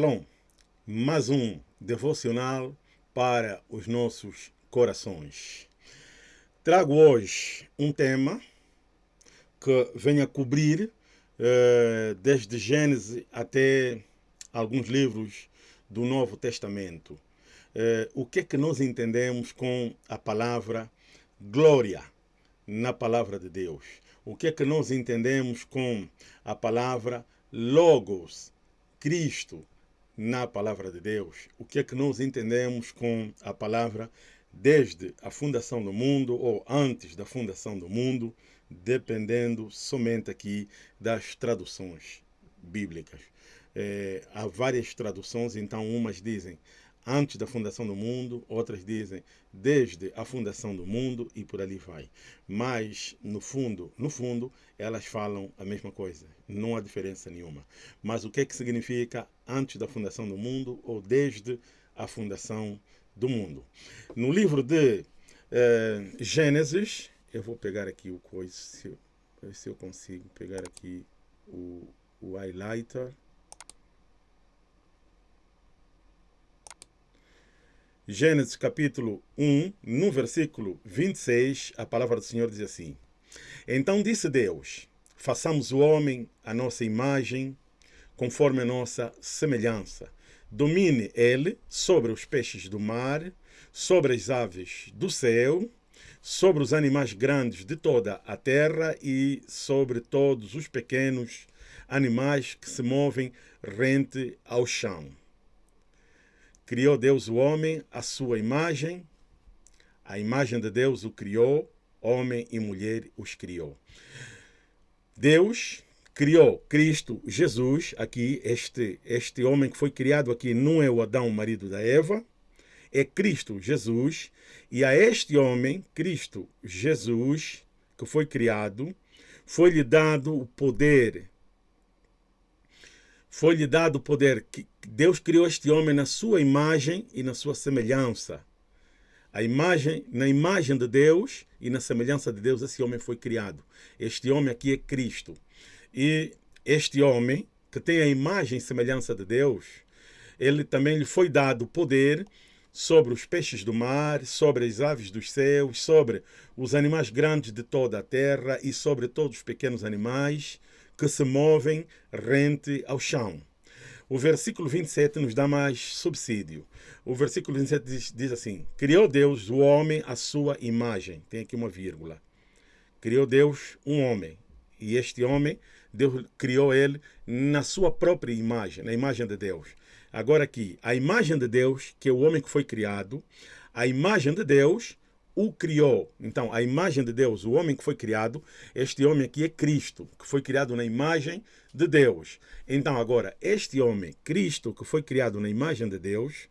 Shalom, mais um devocional para os nossos corações. Trago hoje um tema que vem a cobrir eh, desde Gênesis até alguns livros do Novo Testamento. Eh, o que é que nós entendemos com a palavra glória na palavra de Deus? O que é que nós entendemos com a palavra logos, Cristo, na palavra de Deus? O que é que nós entendemos com a palavra desde a fundação do mundo ou antes da fundação do mundo, dependendo somente aqui das traduções bíblicas. É, há várias traduções, então umas dizem antes da fundação do mundo, outras dizem desde a fundação do mundo e por ali vai. Mas no fundo, no fundo, elas falam a mesma coisa, não há diferença nenhuma. Mas o que é que significa antes da fundação do mundo ou desde a fundação do mundo? No livro de eh, Gênesis, eu vou pegar aqui o coisa, se eu, se eu consigo pegar aqui o, o highlighter. Gênesis capítulo 1, no versículo 26, a palavra do Senhor diz assim: Então disse Deus: Façamos o homem a nossa imagem, conforme a nossa semelhança. Domine ele sobre os peixes do mar, sobre as aves do céu, sobre os animais grandes de toda a terra e sobre todos os pequenos animais que se movem rente ao chão. Criou Deus o homem à sua imagem, a imagem de Deus o criou, homem e mulher os criou. Deus criou Cristo Jesus, aqui, este, este homem que foi criado aqui não é o Adão, marido da Eva, é Cristo Jesus, e a este homem, Cristo Jesus, que foi criado, foi-lhe dado o poder foi-lhe dado o poder. que Deus criou este homem na sua imagem e na sua semelhança. A imagem, na imagem de Deus e na semelhança de Deus, esse homem foi criado. Este homem aqui é Cristo. E este homem, que tem a imagem e semelhança de Deus, ele também lhe foi dado poder sobre os peixes do mar, sobre as aves dos céus, sobre os animais grandes de toda a terra e sobre todos os pequenos animais que se movem rente ao chão. O versículo 27 nos dá mais subsídio. O versículo 27 diz, diz assim: Criou Deus o homem à sua imagem. Tem aqui uma vírgula. Criou Deus um homem. E este homem, Deus criou ele na sua própria imagem, na imagem de Deus. Agora aqui, a imagem de Deus, que é o homem que foi criado, a imagem de Deus o criou. Então, a imagem de Deus, o homem que foi criado, este homem aqui é Cristo, que foi criado na imagem de Deus. Então, agora, este homem, Cristo, que foi criado na imagem de Deus,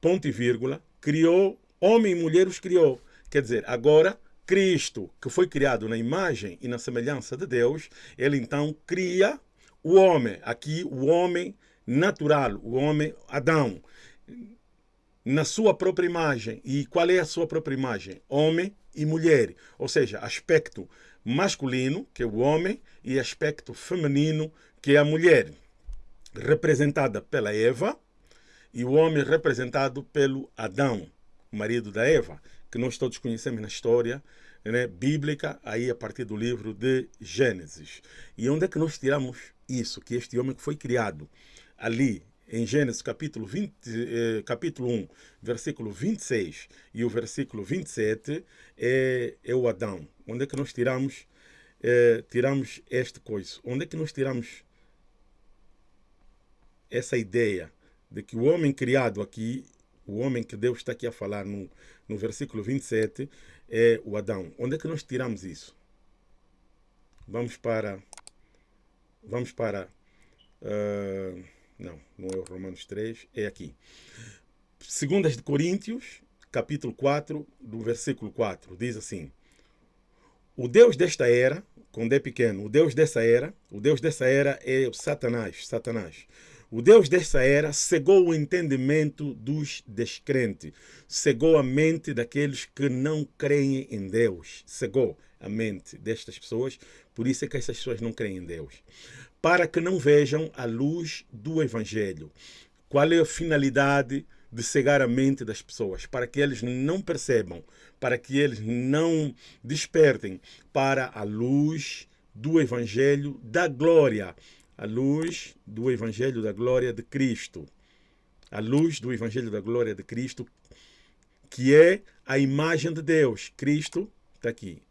ponto e vírgula, criou, homem e mulher os criou. Quer dizer, agora, Cristo, que foi criado na imagem e na semelhança de Deus, ele então cria o homem. Aqui, o homem natural, o homem Adão na sua própria imagem. E qual é a sua própria imagem? Homem e mulher. Ou seja, aspecto masculino, que é o homem, e aspecto feminino, que é a mulher. Representada pela Eva e o homem representado pelo Adão, marido da Eva, que nós todos conhecemos na história né, bíblica, aí a partir do livro de Gênesis. E onde é que nós tiramos isso? Que este homem que foi criado ali em Gênesis capítulo, 20, eh, capítulo 1, versículo 26 e o versículo 27 é, é o Adão. Onde é que nós tiramos, eh, tiramos este coisa? Onde é que nós tiramos essa ideia de que o homem criado aqui, o homem que Deus está aqui a falar no, no versículo 27 é o Adão. Onde é que nós tiramos isso? Vamos para... Vamos para... Uh, não, não é o Romanos 3, é aqui. Segundas de Coríntios, capítulo 4, do versículo 4, diz assim: O Deus desta era, quando é pequeno, o Deus dessa era, o Deus dessa era é o Satanás, Satanás. O Deus dessa era cegou o entendimento dos descrentes, cegou a mente daqueles que não creem em Deus, cegou a mente destas pessoas, por isso é que essas pessoas não creem em Deus para que não vejam a luz do Evangelho. Qual é a finalidade de cegar a mente das pessoas? Para que eles não percebam, para que eles não despertem para a luz do Evangelho da glória, a luz do Evangelho da glória de Cristo. A luz do Evangelho da glória de Cristo, que é a imagem de Deus. Cristo está aqui.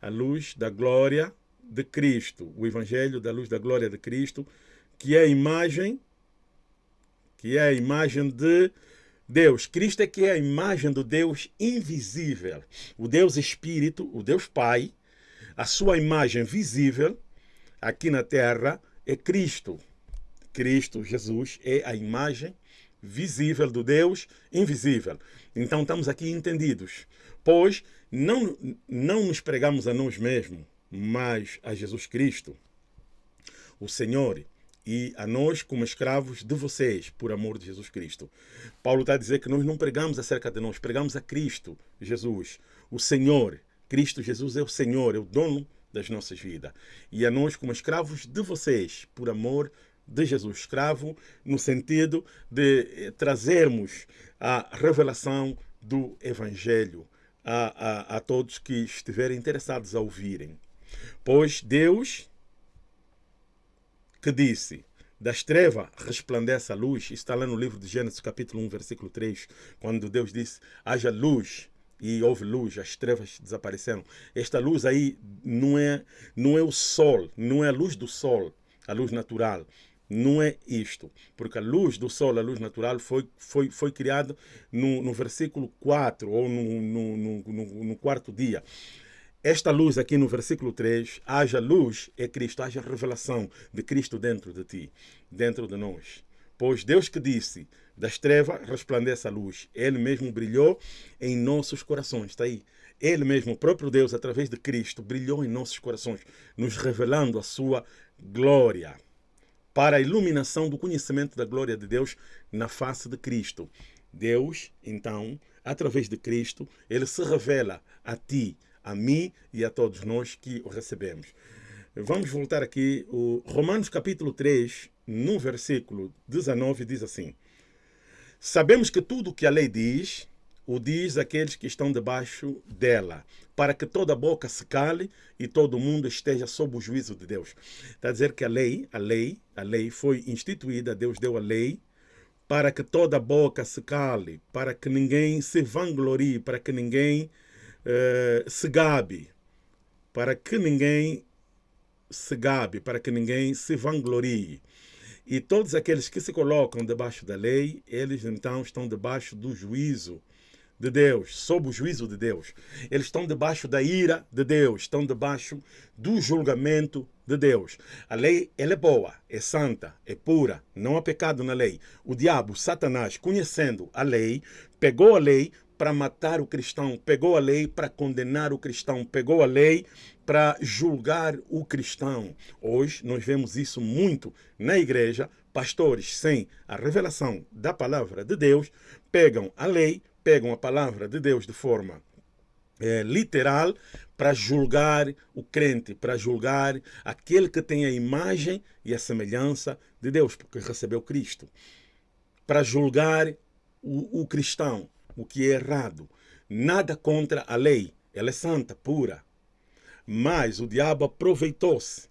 A luz da glória de Cristo, o Evangelho da luz da glória de Cristo, que é a imagem, que é a imagem de Deus. Cristo é que é a imagem do Deus invisível, o Deus Espírito, o Deus Pai, a sua imagem visível aqui na terra é Cristo. Cristo, Jesus, é a imagem visível do Deus invisível. Então estamos aqui entendidos, pois não, não nos pregamos a nós mesmos, mas a Jesus Cristo, o Senhor, e a nós como escravos de vocês, por amor de Jesus Cristo. Paulo está a dizer que nós não pregamos acerca de nós, pregamos a Cristo, Jesus, o Senhor. Cristo Jesus é o Senhor, é o dono das nossas vidas. E a nós como escravos de vocês, por amor de Jesus, escravo no sentido de eh, trazermos a revelação do Evangelho a, a, a todos que estiverem interessados a ouvirem. Pois Deus que disse, das trevas resplandece a luz, está lá no livro de Gênesis capítulo 1, versículo 3, quando Deus disse, haja luz, e houve luz, as trevas desapareceram. Esta luz aí não é, não é o sol, não é a luz do sol, a luz natural. Não é isto, porque a luz do sol, a luz natural, foi, foi, foi criada no, no versículo 4, ou no, no, no, no quarto dia. Esta luz aqui no versículo 3, haja luz é Cristo, haja revelação de Cristo dentro de ti, dentro de nós. Pois Deus que disse, das trevas resplandece a luz, Ele mesmo brilhou em nossos corações. Está aí. Ele mesmo, o próprio Deus, através de Cristo, brilhou em nossos corações, nos revelando a sua glória para a iluminação do conhecimento da glória de Deus na face de Cristo. Deus, então, através de Cristo, ele se revela a ti, a mim e a todos nós que o recebemos. Vamos voltar aqui, o Romanos capítulo 3, no versículo 19, diz assim: Sabemos que tudo o que a lei diz, o diz aqueles que estão debaixo dela, para que toda boca se cale e todo mundo esteja sob o juízo de Deus. Está a dizer que a lei, a lei, a lei foi instituída, Deus deu a lei para que toda boca se cale, para que ninguém se vanglorie, para que ninguém uh, se gabe, para que ninguém se gabe, para que ninguém se vanglorie. E todos aqueles que se colocam debaixo da lei, eles então estão debaixo do juízo de Deus, sob o juízo de Deus. Eles estão debaixo da ira de Deus, estão debaixo do julgamento de Deus. A lei ela é boa, é santa, é pura, não há pecado na lei. O diabo, Satanás, conhecendo a lei, pegou a lei para matar o cristão, pegou a lei para condenar o cristão, pegou a lei para julgar o cristão. Hoje nós vemos isso muito na igreja. Pastores sem a revelação da palavra de Deus pegam a lei pegam a palavra de Deus de forma é, literal para julgar o crente, para julgar aquele que tem a imagem e a semelhança de Deus, porque recebeu Cristo. Para julgar o, o cristão, o que é errado. Nada contra a lei, ela é santa, pura. Mas o diabo aproveitou-se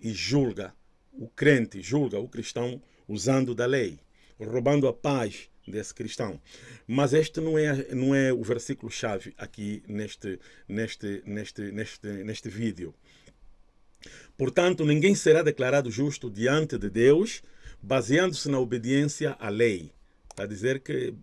e julga o crente, julga o cristão usando da lei, roubando a paz desse cristão. Mas este não é, não é o versículo-chave aqui neste, neste, neste, neste, neste vídeo. Portanto, ninguém será declarado justo diante de Deus baseando-se na obediência à lei. Está a dizer que,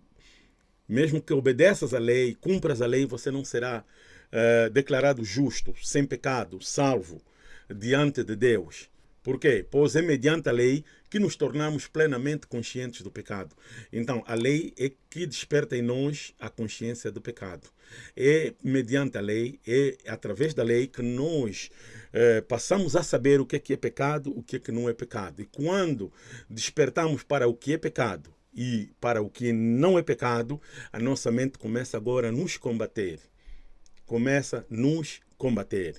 mesmo que obedeças à lei, cumpras a lei, você não será uh, declarado justo, sem pecado, salvo diante de Deus. Por quê? Pois é mediante a lei que nos tornamos plenamente conscientes do pecado. Então, a lei é que desperta em nós a consciência do pecado. É mediante a lei, é através da lei que nós eh, passamos a saber o que é, que é pecado, o que é que não é pecado. E quando despertamos para o que é pecado e para o que não é pecado, a nossa mente começa agora a nos combater. Começa a nos combater.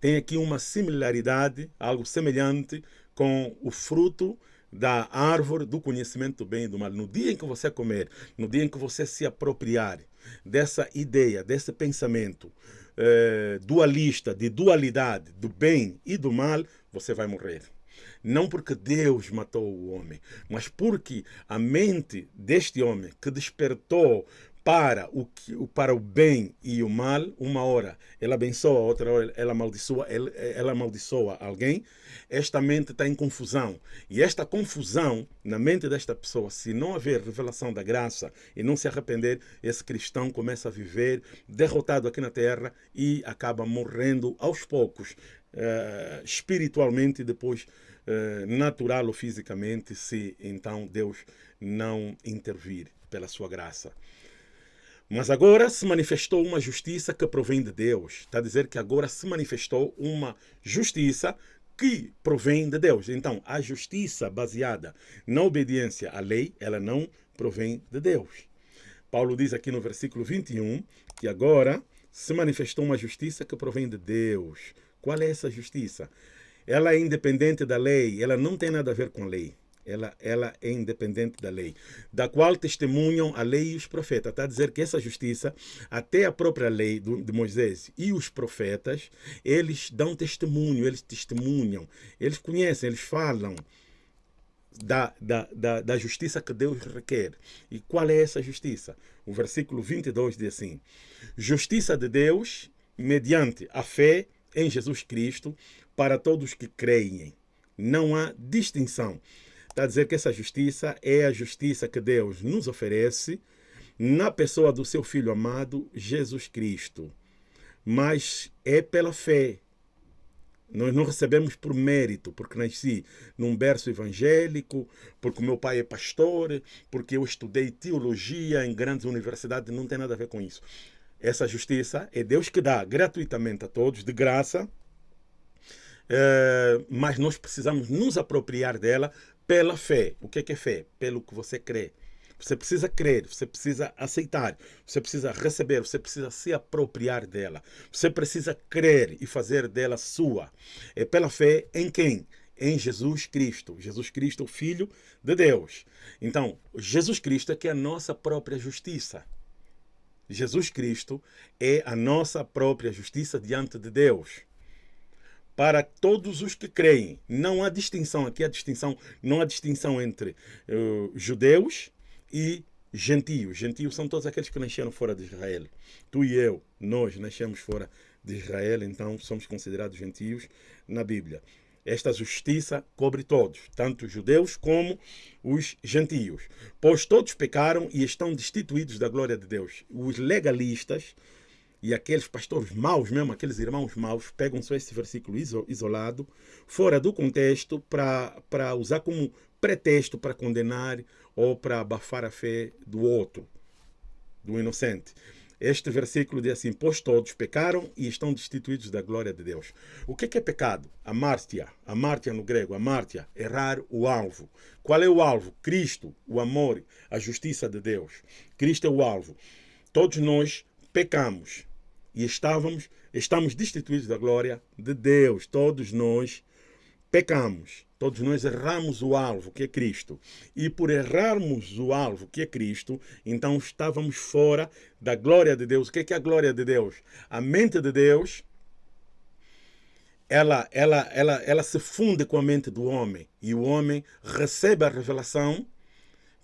Tem aqui uma similaridade, algo semelhante com o fruto da árvore do conhecimento do bem e do mal. No dia em que você comer, no dia em que você se apropriar dessa ideia, desse pensamento eh, dualista, de dualidade do bem e do mal, você vai morrer. Não porque Deus matou o homem, mas porque a mente deste homem que despertou para o, para o bem e o mal, uma hora ela abençoa, outra hora ela amaldiçoa, ela, ela amaldiçoa alguém, esta mente está em confusão. E esta confusão na mente desta pessoa, se não haver revelação da graça e não se arrepender, esse cristão começa a viver derrotado aqui na terra e acaba morrendo aos poucos, uh, espiritualmente, depois uh, natural ou fisicamente, se então Deus não intervir pela sua graça. Mas agora se manifestou uma justiça que provém de Deus. Está a dizer que agora se manifestou uma justiça que provém de Deus. Então, a justiça baseada na obediência à lei, ela não provém de Deus. Paulo diz aqui no versículo 21 que agora se manifestou uma justiça que provém de Deus. Qual é essa justiça? Ela é independente da lei, ela não tem nada a ver com a lei ela, ela é independente da lei, da qual testemunham a lei e os profetas. Está a dizer que essa justiça, até a própria lei de Moisés e os profetas, eles dão testemunho, eles testemunham, eles conhecem, eles falam da, da, da, da justiça que Deus requer. E qual é essa justiça? O versículo 22 diz assim: Justiça de Deus mediante a fé em Jesus Cristo para todos que creem. Não há distinção. Está a dizer que essa justiça é a justiça que Deus nos oferece na pessoa do seu Filho amado, Jesus Cristo. Mas é pela fé. Nós não recebemos por mérito, porque nasci num berço evangélico, porque meu pai é pastor, porque eu estudei teologia em grandes universidades, não tem nada a ver com isso. Essa justiça é Deus que dá gratuitamente a todos, de graça, é, mas nós precisamos nos apropriar dela pela fé. O que é, que é fé? Pelo que você crê. Você precisa crer, você precisa aceitar, você precisa receber, você precisa se apropriar dela. Você precisa crer e fazer dela sua. É pela fé em quem? Em Jesus Cristo. Jesus Cristo, o Filho de Deus. Então, Jesus Cristo é que é a nossa própria justiça. Jesus Cristo é a nossa própria justiça diante de Deus para todos os que creem. Não há distinção, aqui há distinção, não há distinção entre uh, judeus e gentios. Gentios são todos aqueles que nasceram fora de Israel. Tu e eu, nós nascemos fora de Israel, então somos considerados gentios na Bíblia. Esta justiça cobre todos, tanto os judeus como os gentios. Pois todos pecaram e estão destituídos da glória de Deus. Os legalistas, e aqueles pastores maus mesmo, aqueles irmãos maus, pegam só esse versículo isolado, fora do contexto, para usar como pretexto para condenar ou para abafar a fé do outro, do inocente. Este versículo diz assim: Pois todos pecaram e estão destituídos da glória de Deus. O que é pecado? Amártia. Amártia no grego. Amártia. Errar o alvo. Qual é o alvo? Cristo, o amor, a justiça de Deus. Cristo é o alvo. Todos nós pecamos e estávamos, estamos destituídos da glória de Deus. Todos nós pecamos, todos nós erramos o alvo, que é Cristo. E por errarmos o alvo, que é Cristo, então estávamos fora da glória de Deus. O que é, que é a glória de Deus? A mente de Deus ela, ela, ela, ela se funde com a mente do homem e o homem recebe a revelação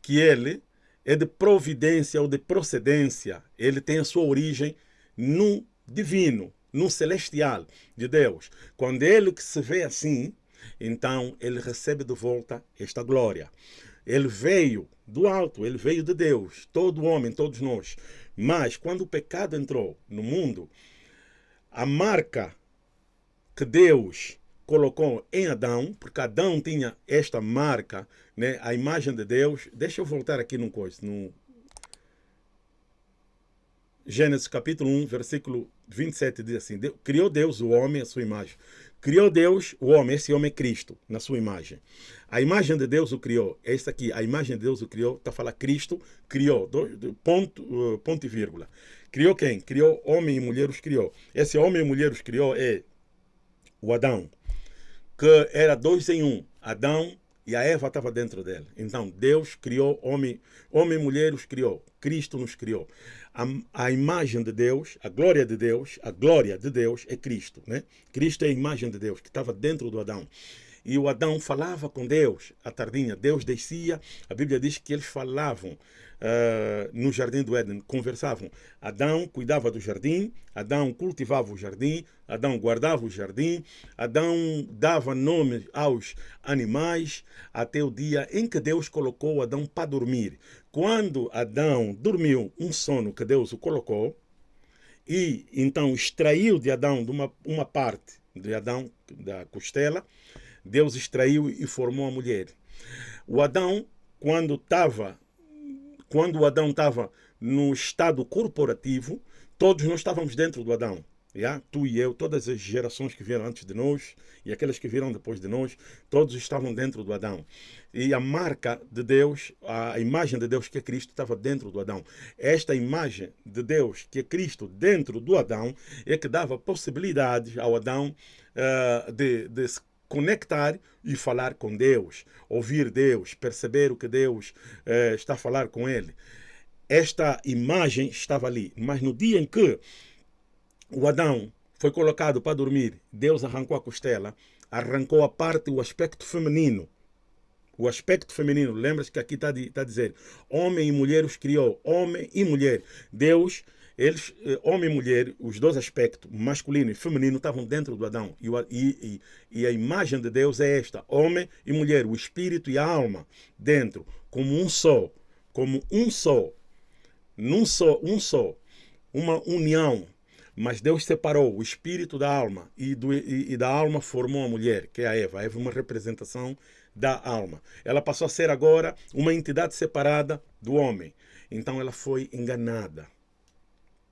que ele é de providência ou de procedência, ele tem a sua origem no divino, no celestial de Deus. Quando ele que se vê assim, então ele recebe de volta esta glória. Ele veio do alto, ele veio de Deus, todo homem, todos nós. Mas quando o pecado entrou no mundo, a marca que Deus colocou em Adão, porque Adão tinha esta marca, né, a imagem de Deus. Deixa eu voltar aqui coisa, no Gênesis capítulo 1, versículo 27 diz assim: Criou Deus o homem à sua imagem. Criou Deus o homem, esse homem é Cristo, na sua imagem. A imagem de Deus o criou. Esta aqui, a imagem de Deus o criou, está falando Cristo criou, do, ponto, uh, ponto e vírgula. Criou quem? Criou homem e mulher os criou. Esse homem e mulher os criou é o Adão, que era dois em um. Adão e a Eva estava dentro dele. Então, Deus criou homem, homem e mulher os criou. Cristo nos criou. A, a, imagem de Deus, a glória de Deus, a glória de Deus é Cristo. Né? Cristo é a imagem de Deus que estava dentro do Adão. E o Adão falava com Deus à tardinha. Deus descia. A Bíblia diz que eles falavam uh, no jardim do Éden, conversavam. Adão cuidava do jardim, Adão cultivava o jardim, Adão guardava o jardim, Adão dava nome aos animais, até o dia em que Deus colocou Adão para dormir. Quando Adão dormiu um sono que Deus o colocou, e então extraiu de Adão de uma, uma parte de Adão, da costela, Deus extraiu e formou a mulher. O Adão, quando estava quando o Adão estava no estado corporativo, todos nós estávamos dentro do Adão. Yeah? Tu e eu, todas as gerações que vieram antes de nós e aquelas que viram depois de nós, todos estavam dentro do Adão. E a marca de Deus, a imagem de Deus que é Cristo, estava dentro do Adão. Esta imagem de Deus que é Cristo dentro do Adão é que dava possibilidades ao Adão uh, de, de se conectar e falar com Deus, ouvir Deus, perceber o que Deus eh, está a falar com ele. Esta imagem estava ali, mas no dia em que o Adão foi colocado para dormir, Deus arrancou a costela, arrancou a parte, o aspecto feminino. O aspecto feminino, lembra-se que aqui está a dizer, homem e mulher os criou, homem e mulher. Deus eles, eh, homem e mulher, os dois aspectos, masculino e feminino, estavam dentro do Adão. E, e, e, a imagem de Deus é esta: homem e mulher, o espírito e a alma dentro, como um só, como um só, num só, um só, uma união. Mas Deus separou o espírito da alma e, do, e, e da alma formou a mulher, que é a Eva. A Eva é uma representação da alma. Ela passou a ser agora uma entidade separada do homem. Então ela foi enganada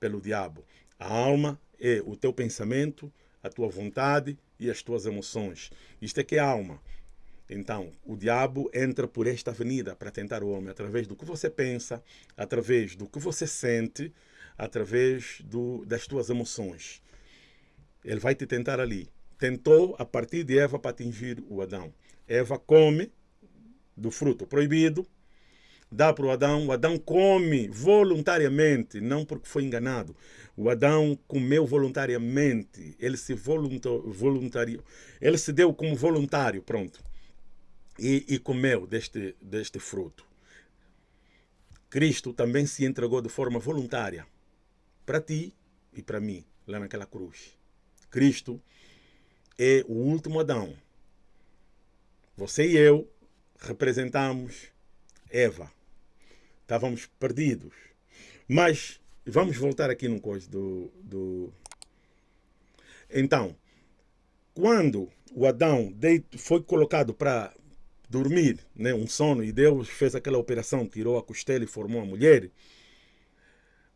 pelo diabo. A alma é o teu pensamento, a tua vontade e as tuas emoções. Isto é que é alma. Então, o diabo entra por esta avenida para tentar o homem, através do que você pensa, através do que você sente, através do, das tuas emoções. Ele vai te tentar ali. Tentou a partir de Eva para atingir o Adão. Eva come do fruto proibido, dá para o Adão, o Adão come voluntariamente, não porque foi enganado. O Adão comeu voluntariamente, ele se voluntariou, ele se deu como voluntário, pronto. E, e comeu deste, deste fruto. Cristo também se entregou de forma voluntária para ti e para mim, lá naquela cruz. Cristo é o último Adão. Você e eu representamos Eva estávamos perdidos. Mas vamos voltar aqui no coisa do, do... Então, quando o Adão foi colocado para dormir, né, um sono, e Deus fez aquela operação, tirou a costela e formou a mulher,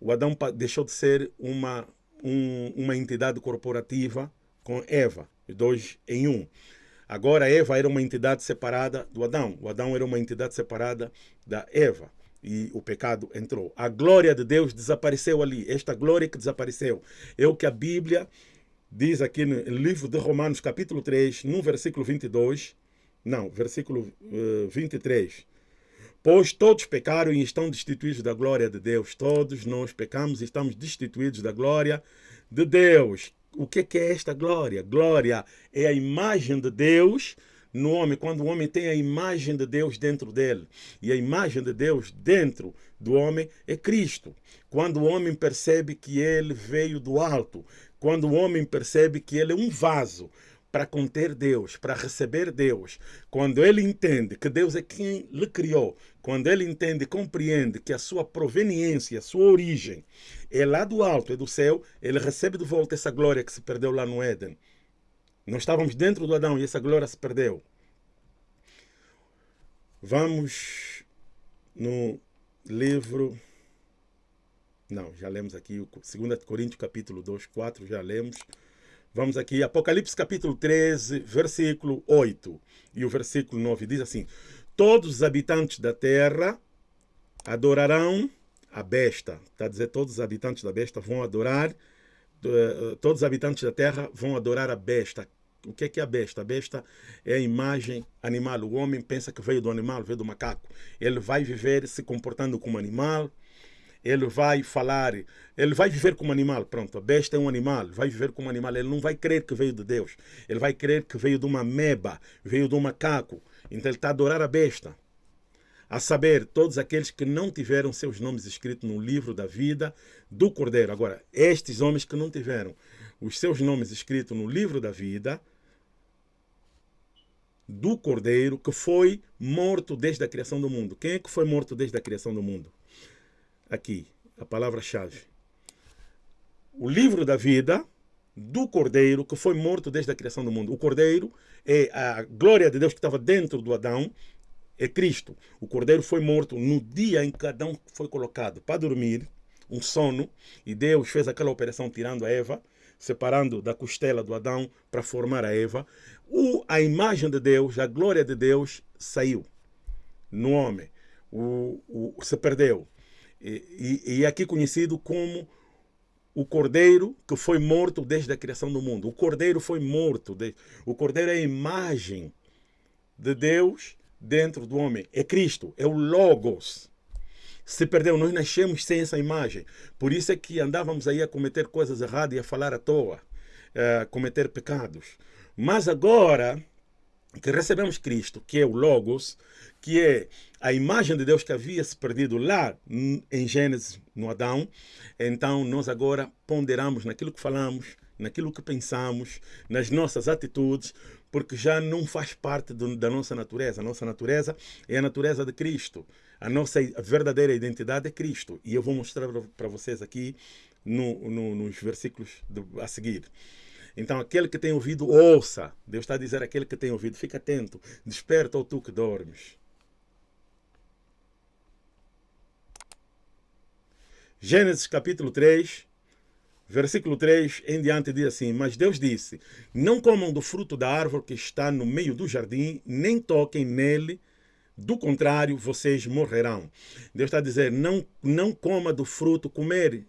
o Adão deixou de ser uma, um, uma entidade corporativa com Eva, dois em um. Agora Eva era uma entidade separada do Adão, o Adão era uma entidade separada da Eva e o pecado entrou. A glória de Deus desapareceu ali. Esta glória que desapareceu é o que a Bíblia diz aqui no livro de Romanos, capítulo 3, no versículo 22. Não, versículo uh, eh, 23. Pois todos pecaram e estão destituídos da glória de Deus. Todos nós pecamos e estamos destituídos da glória de Deus. O que é esta glória? Glória é a imagem de Deus no homem, quando o homem tem a imagem de Deus dentro dele. E a imagem de Deus dentro do homem é Cristo. Quando o homem percebe que ele veio do alto, quando o homem percebe que ele é um vaso para conter Deus, para receber Deus, quando ele entende que Deus é quem lhe criou, quando ele entende e compreende que a sua proveniência, a sua origem é lá do alto, é do céu, ele recebe de volta essa glória que se perdeu lá no Éden. Nós estávamos dentro do Adão e essa glória se perdeu. Vamos no livro. Não, já lemos aqui, 2 Coríntios capítulo 2, 4, já lemos. Vamos aqui, Apocalipse capítulo 13, versículo 8 e o versículo 9 diz assim: Todos os habitantes da terra adorarão a besta. Está a dizer, todos os habitantes da besta vão adorar, eh, todos os habitantes da terra vão adorar a besta, O que é que é a besta? A besta é a imagem animal. O homem pensa que veio do animal, veio do macaco. Ele vai viver se comportando como animal, ele vai falar, ele vai viver como animal. Pronto, a besta é um animal, vai viver como animal. Ele não vai crer que veio de Deus. Ele vai crer que veio de uma meba, veio do macaco. Então ele está a adorar a besta. A saber, todos aqueles que não tiveram seus nomes escritos no livro da vida do Cordeiro. Agora, estes homens que não tiveram os seus nomes escritos no livro da vida do Cordeiro, que foi morto desde a criação do mundo. Quem é que foi morto desde a criação do mundo? Aqui, a palavra-chave. O livro da vida do Cordeiro, que foi morto desde a criação do mundo. O Cordeiro é a glória de Deus que estava dentro do Adão, é Cristo. O Cordeiro foi morto no dia em que Adão foi colocado para dormir, um sono, e Deus fez aquela operação tirando a Eva, separando da costela do Adão para formar a Eva. O, a imagem de Deus, a glória de Deus saiu no homem, o, o, se perdeu. E, e, é aqui conhecido como o cordeiro que foi morto desde a criação do mundo. O cordeiro foi morto. O cordeiro é a imagem de Deus dentro do homem. É Cristo, é o Logos. Se perdeu, nós nascemos sem essa imagem. Por isso é que andávamos aí a cometer coisas erradas e a falar à toa, a cometer pecados. Mas agora que recebemos Cristo, que é o Logos, que é a imagem de Deus que havia se perdido lá em Gênesis, no Adão, então nós agora ponderamos naquilo que falamos, naquilo que pensamos, nas nossas atitudes, porque já não faz parte do, da nossa natureza. A nossa natureza é a natureza de Cristo. A nossa verdadeira identidade é Cristo. E eu vou mostrar para vocês aqui no, no, nos versículos do, a seguir. Então, aquele que tem ouvido, ouça. Deus está a dizer aquele que tem ouvido, fica atento. Desperta, ou tu que dormes. Gênesis capítulo 3, Versículo 3 em diante diz assim: Mas Deus disse: Não comam do fruto da árvore que está no meio do jardim, nem toquem nele, do contrário, vocês morrerão. Deus está a dizer: não, não coma do fruto, comer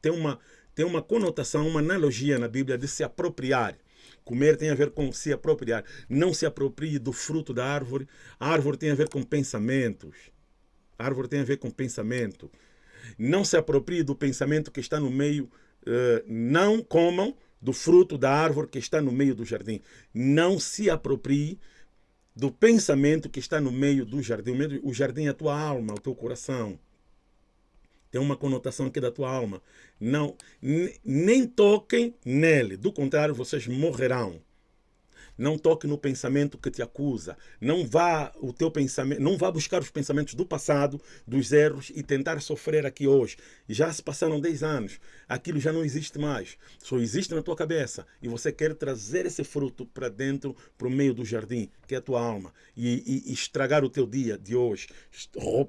tem uma, tem uma conotação, uma analogia na Bíblia de se apropriar. Comer tem a ver com se apropriar. Não se aproprie do fruto da árvore. A árvore tem a ver com pensamentos. A árvore tem a ver com pensamento. Não se aproprie do pensamento que está no meio eh, não comam do fruto da árvore que está no meio do jardim. Não se aproprie do pensamento que está no meio do jardim. O jardim é a tua alma, o teu coração. Tem uma conotação aqui da tua alma. Não, nem toquem nele. Do contrário, vocês morrerão. Não toque no pensamento que te acusa. Não vá o teu pensamento, não vá buscar os pensamentos do passado, dos erros e tentar sofrer aqui hoje. Já se passaram 10 anos. Aquilo já não existe mais. Só existe na tua cabeça e você quer trazer esse fruto para dentro, para o meio do jardim, que é a tua alma, e, e, e estragar o teu dia de hoje,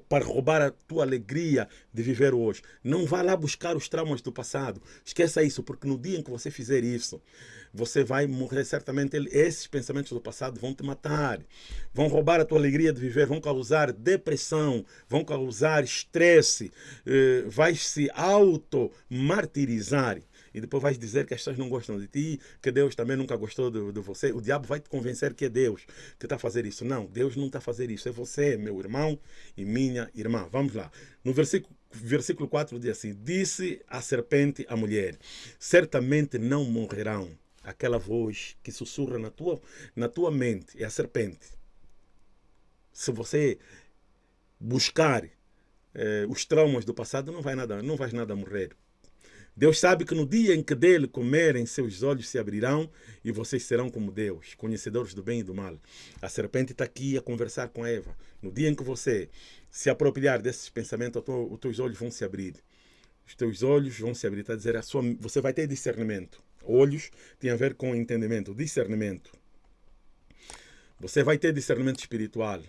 para roubar a tua alegria de viver hoje. Não vá lá buscar os traumas do passado. Esqueça isso, porque no dia em que você fizer isso, você vai morrer certamente. Esses pensamentos do passado vão te matar, vão roubar a tua alegria de viver, vão causar depressão, vão causar estresse, eh, vai se auto-martirizar. E depois vais dizer que as pessoas não gostam de ti, que Deus também nunca gostou de, de você. O diabo vai te convencer que é Deus que está a fazer isso. Não, Deus não está a fazer isso. É você, meu irmão e minha irmã. Vamos lá. No versículo versículo 4 diz assim: Disse a serpente à mulher: Certamente não morrerão aquela voz que sussurra na tua, na tua mente, é a serpente. Se você buscar eh, os traumas do passado, não vai nada, não vais nada morrer. Deus sabe que no dia em que dele comerem, seus olhos se abrirão e vocês serão como Deus, conhecedores do bem e do mal. A serpente está aqui a conversar com Eva. No dia em que você se apropriar desses pensamentos, os teus olhos vão se abrir. Os teus olhos vão se abrir. Está a dizer, a sua, você vai ter discernimento. Olhos tem a ver com entendimento, discernimento. Você vai ter discernimento espiritual.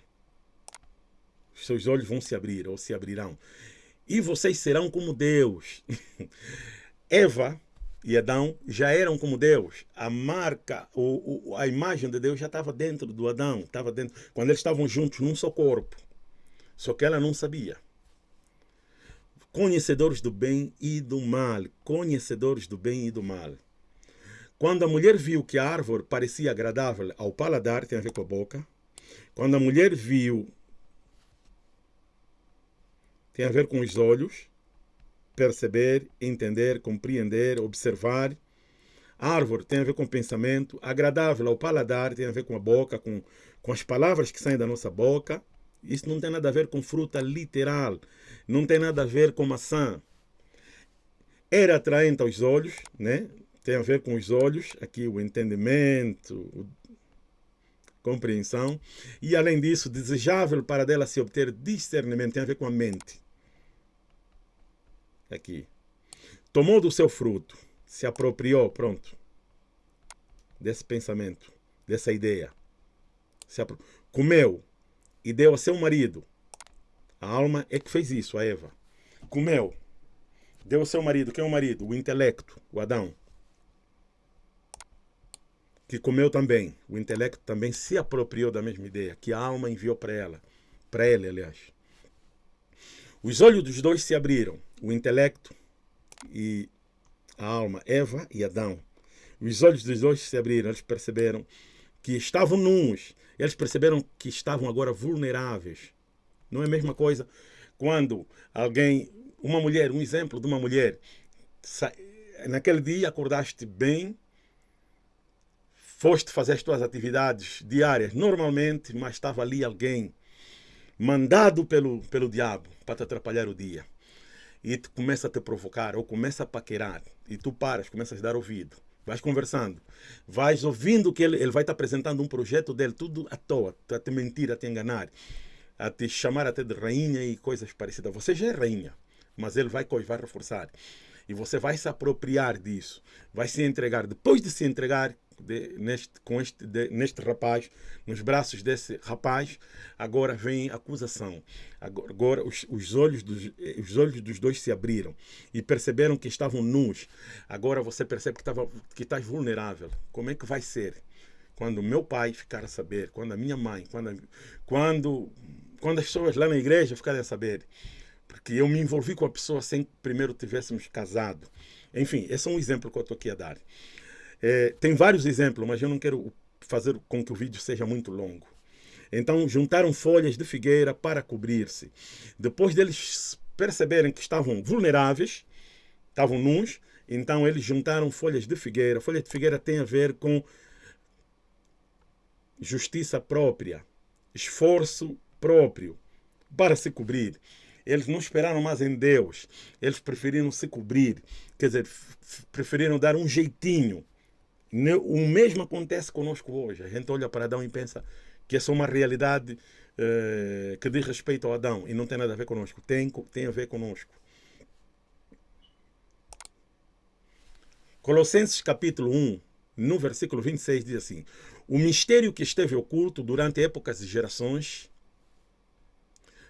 Os seus olhos vão se abrir ou se abrirão. E vocês serão como Deus. Eva e Adão já eram como Deus. A marca, o, o, a imagem de Deus já estava dentro do Adão. Estava dentro, quando eles estavam juntos num só corpo. Só que ela não sabia. Conhecedores do bem e do mal. Conhecedores do bem e do mal Quando a mulher viu que a árvore parecia agradável ao paladar, tem a ver com a boca. Quando a mulher viu, tem a ver com os olhos, perceber, entender, compreender, observar. A árvore tem a ver com o pensamento, agradável ao paladar tem a ver com a boca, com, com as palavras que saem da nossa boca. Isso não tem nada a ver com fruta literal, não tem nada a ver com maçã. Era atraente aos olhos, né? Tem a ver com os olhos, aqui o entendimento, compreensão, e além disso, desejável para dela se obter discernimento, tem a ver com a mente. Aqui. Tomou do seu fruto, se apropriou, pronto, desse pensamento, dessa ideia. Se. Comeu e deu a seu marido. A alma é que fez isso, a Eva. Comeu, deu ao seu marido. Quem é o marido? O intelecto, o Adão que comeu também. O intelecto também se apropriou da mesma ideia, que a alma enviou para ela, para ele, aliás. Os olhos dos dois se abriram, o intelecto e a alma, Eva e Adão. Os olhos dos dois se abriram, eles perceberam que estavam nus, eles perceberam que estavam agora vulneráveis. Não é a mesma coisa quando alguém, uma mulher, um exemplo de uma mulher, naquele dia acordaste bem, foste fazer as tuas atividades diárias normalmente, mas estava ali alguém mandado pelo, pelo diabo para te atrapalhar o dia. E te começa a te provocar ou começa a paquerar. E tu paras, começas a dar ouvido. Vais conversando, vais ouvindo que ele, ele vai te apresentando um projeto dele, tudo à toa, a te mentir, a te enganar, a te chamar até de rainha e coisas parecidas. Você já é rainha, mas ele vai, vai reforçar. E você vai se apropriar disso, vai se entregar. Depois de se entregar, de, neste, com este, de, neste rapaz, nos braços desse rapaz, agora vem acusação. Agora, agora os, os, olhos dos, os olhos dos dois se abriram e perceberam que estavam nus. Agora você percebe que, estava, que estás vulnerável. Como é que vai ser? Quando meu pai ficar a saber, quando a minha mãe, quando, quando, quando as pessoas lá na igreja ficarem a saber. Porque eu me envolvi com a pessoa sem que primeiro tivéssemos casado. Enfim, esse é um exemplo que eu estou aqui a dar. É, tem vários exemplos, mas eu não quero fazer com que o vídeo seja muito longo. Então juntaram folhas de figueira para cobrir-se. Depois deles perceberem que estavam vulneráveis, estavam nus, então eles juntaram folhas de figueira. Folha de figueira tem a ver com justiça própria, esforço próprio para se cobrir. Eles não esperaram mais em Deus, eles preferiram se cobrir, quer dizer, preferiram dar um jeitinho o mesmo acontece conosco hoje. A gente olha para Adão e pensa que essa é uma realidade eh, que diz respeito ao Adão e não tem nada a ver conosco. Tem, tem a ver conosco. Colossenses capítulo 1, no versículo 26, diz assim: O mistério que esteve oculto durante épocas e gerações,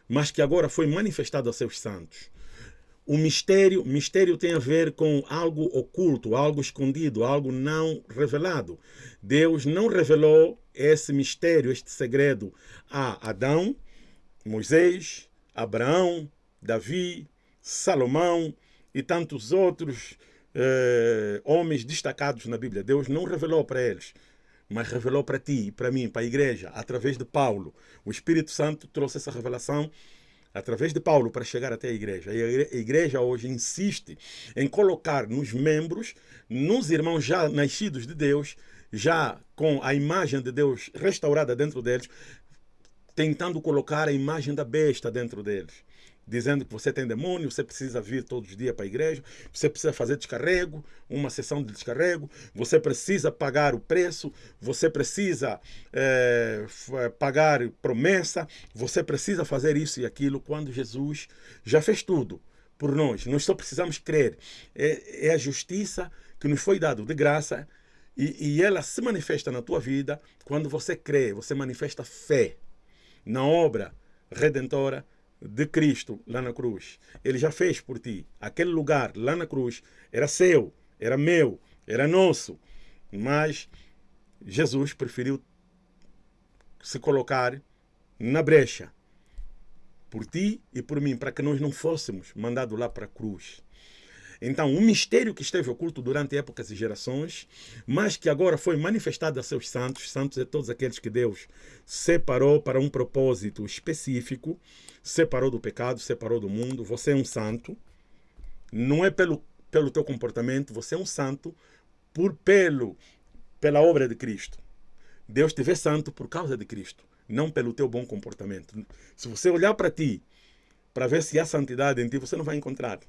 mas que agora foi manifestado a seus santos o mistério, mistério tem a ver com algo oculto, algo escondido, algo não revelado. Deus não revelou esse mistério, este segredo a Adão, Moisés, Abraão, Davi, Salomão e tantos outros eh, homens destacados na Bíblia. Deus não revelou para eles, mas revelou para ti, para mim, para a igreja, através de Paulo. O Espírito Santo trouxe essa revelação através de Paulo para chegar até a igreja. E a igreja hoje insiste em colocar nos membros, nos irmãos já nascidos de Deus, já com a imagem de Deus restaurada dentro deles, tentando colocar a imagem da besta dentro deles dizendo que você tem demônio, você precisa vir todos os dias para a igreja, você precisa fazer descarrego, uma sessão de descarrego, você precisa pagar o preço, você precisa é, pagar promessa, você precisa fazer isso e aquilo, quando Jesus já fez tudo por nós. Nós só precisamos crer. É, é a justiça que nos foi dado de graça e, e ela se manifesta na tua vida quando você crê, você manifesta fé na obra redentora de Cristo lá na cruz. Ele já fez por ti. Aquele lugar lá na cruz era seu, era meu, era nosso. Mas Jesus preferiu se colocar na brecha por ti e por mim, para que nós não fôssemos mandados lá para a cruz. Então, um mistério que esteve oculto durante épocas e gerações, mas que agora foi manifestado a seus santos, santos é todos aqueles que Deus separou para um propósito específico, separou do pecado, separou do mundo. Você é um santo, não é pelo, pelo teu comportamento, você é um santo por pelo, pela obra de Cristo. Deus te vê santo por causa de Cristo, não pelo teu bom comportamento. Se você olhar para ti, para ver se há santidade em ti, você não vai encontrar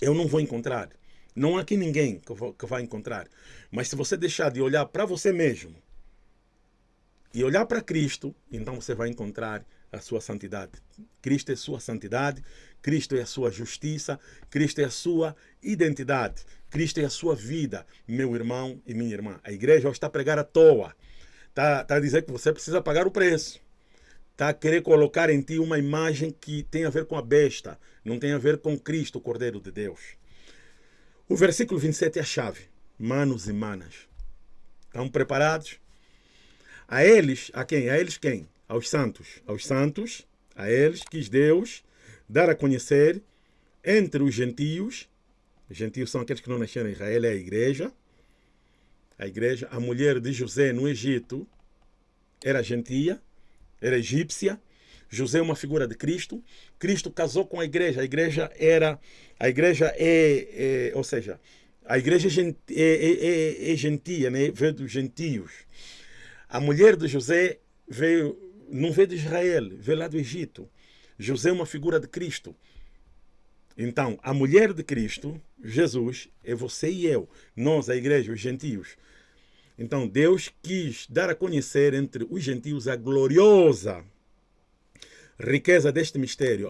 eu não vou encontrar. Não há aqui ninguém que, que vai encontrar. Mas se você deixar de olhar para você mesmo e olhar para Cristo, então você vai encontrar a sua santidade. Cristo é sua santidade, Cristo é a sua justiça, Cristo é a sua identidade, Cristo é a sua vida, meu irmão e minha irmã. A igreja está a pregar à toa, está, está a dizer que você precisa pagar o preço a querer colocar em ti uma imagem que tem a ver com a besta, não tem a ver com Cristo, o Cordeiro de Deus. O versículo 27 é a chave. Manos e manas. Estão preparados? A eles, a quem? A eles quem? Aos santos. Aos santos, a eles quis Deus dar a conhecer entre os gentios. Os gentios são aqueles que não nasceram em Israel, é a igreja. A igreja, a mulher de José no Egito era gentia era egípcia. José é uma figura de Cristo. Cristo casou com a igreja. A igreja era, a igreja é, é ou seja, a igreja é, é, é, é gentia, né? veio dos gentios. A mulher de José veio, não veio de Israel, veio lá do Egito. José é uma figura de Cristo. Então, a mulher de Cristo, Jesus, é você e eu, nós, a igreja, os gentios. Então Deus quis dar a conhecer entre os gentios a gloriosa riqueza deste mistério,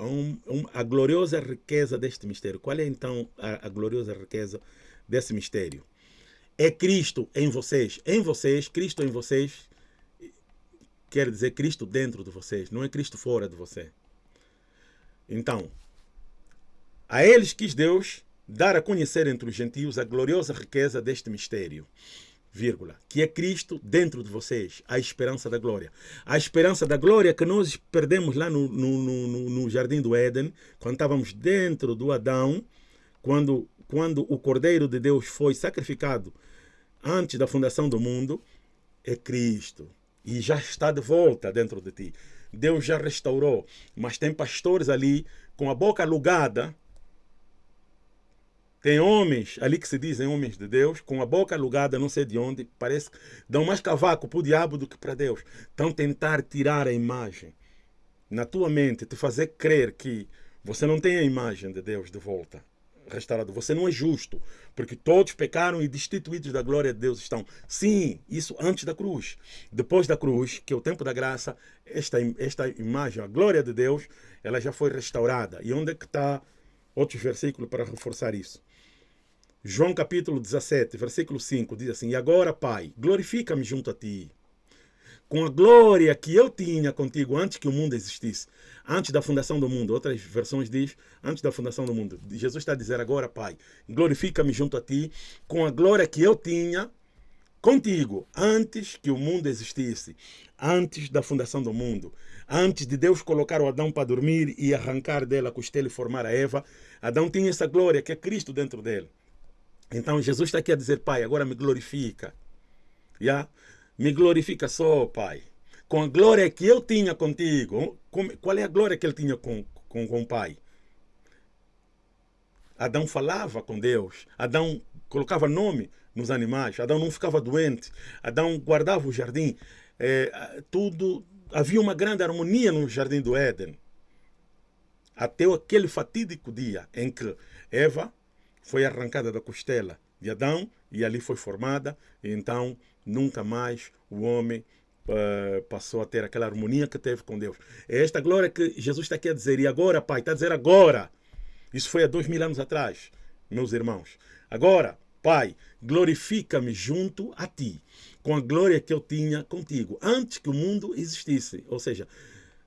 a, gloriosa riqueza deste mistério. Qual é então a gloriosa riqueza desse mistério? É Cristo em vocês. Em vocês, Cristo em vocês, quer dizer Cristo dentro de vocês, não é Cristo fora de você. Então, a eles quis Deus dar a conhecer entre os gentios a gloriosa riqueza deste mistério vírgula, que é Cristo dentro de vocês, a esperança da glória. A esperança da glória que nós perdemos lá no, no, no, no Jardim do Éden, quando estávamos dentro do Adão, quando, quando o Cordeiro de Deus foi sacrificado antes da fundação do mundo, é Cristo. E já está de volta dentro de ti. Deus já restaurou. Mas tem pastores ali com a boca alugada tem homens ali que se dizem homens de Deus, com a boca alugada, não sei de onde, parece que dão mais cavaco para o diabo do que para Deus. Estão tentar tirar a imagem na tua mente, te fazer crer que você não tem a imagem de Deus de volta restaurado. Você não é justo, porque todos pecaram e destituídos da glória de Deus estão. Sim, isso antes da cruz. Depois da cruz, que é o tempo da graça, esta, esta imagem, a glória de Deus, ela já foi restaurada. E onde é que está outro versículo para reforçar isso? João capítulo 17, versículo 5 diz assim: E agora, Pai, glorifica-me junto a ti, com a glória que eu tinha contigo antes que o mundo existisse, antes da fundação do mundo. Outras versões diz antes da fundação do mundo. Jesus está a dizer agora, Pai, glorifica-me junto a ti, com a glória que eu tinha contigo antes que o mundo existisse, antes da fundação do mundo, antes de Deus colocar o Adão para dormir e arrancar dela a costela e formar a Eva. Adão tinha essa glória que é Cristo dentro dele. Então Jesus está aqui a dizer, Pai, agora me glorifica. Yeah? Me glorifica só, Pai. Com a glória que eu tinha contigo. Qual é a glória que ele tinha com, com, com o Pai? Adão falava com Deus. Adão colocava nome nos animais. Adão não ficava doente. Adão guardava o jardim. É, tudo havia uma grande harmonia no jardim do Éden. Até aquele fatídico dia em que Eva foi arrancada da costela de Adão e ali foi formada. E então, nunca mais o homem uh, passou a ter aquela harmonia que teve com Deus. É esta glória que Jesus está aqui a dizer. E agora, Pai, está a dizer agora. Isso foi há dois mil anos atrás, meus irmãos. Agora, Pai, glorifica-me junto a Ti, com a glória que eu tinha contigo, antes que o mundo existisse. Ou seja,